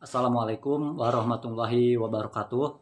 Assalamualaikum warahmatullahi wabarakatuh.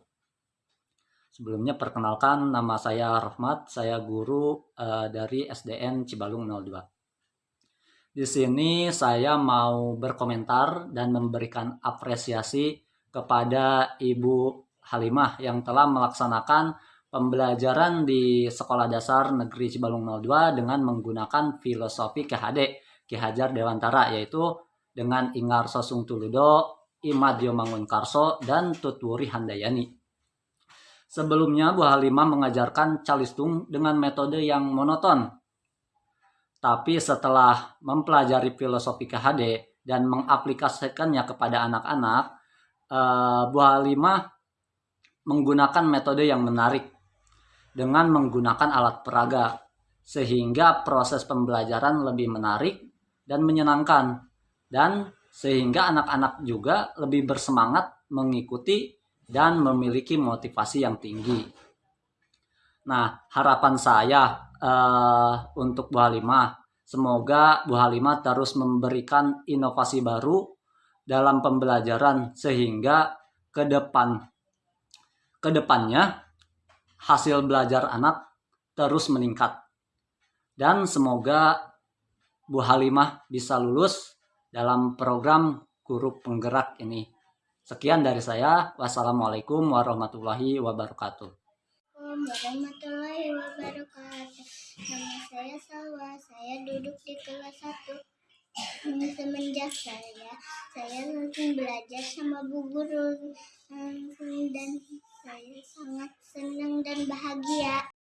Sebelumnya perkenalkan nama saya Rahmat, saya guru eh, dari SDN Cibalung 02. Di sini saya mau berkomentar dan memberikan apresiasi kepada Ibu Halimah yang telah melaksanakan pembelajaran di Sekolah Dasar Negeri Cibalung 02 dengan menggunakan filosofi KHD, Ki Hajar Dewantara, yaitu dengan Ingar Sosung Tuludo, Imadio Mangunkarso, dan Tutwuri Handayani. Sebelumnya, Bu Halimah mengajarkan calistung dengan metode yang monoton. Tapi setelah mempelajari filosofi KHD dan mengaplikasikannya kepada anak-anak, eh, Bu Halimah menggunakan metode yang menarik dengan menggunakan alat peraga, sehingga proses pembelajaran lebih menarik dan menyenangkan dan sehingga anak-anak juga lebih bersemangat mengikuti dan memiliki motivasi yang tinggi. Nah, harapan saya eh, untuk Bu Halimah, semoga Bu Halimah terus memberikan inovasi baru dalam pembelajaran sehingga ke depan ke depannya hasil belajar anak terus meningkat. Dan semoga Bu Halimah bisa lulus dalam program guru penggerak ini. Sekian dari saya. Wassalamualaikum warahmatullahi wabarakatuh. warahmatullahi wabarakatuh. Nama saya Salwa. Saya duduk di kelas 1. Hmm, Semenjak saya, saya langsung belajar sama Bu Guru dan saya sangat senang dan bahagia.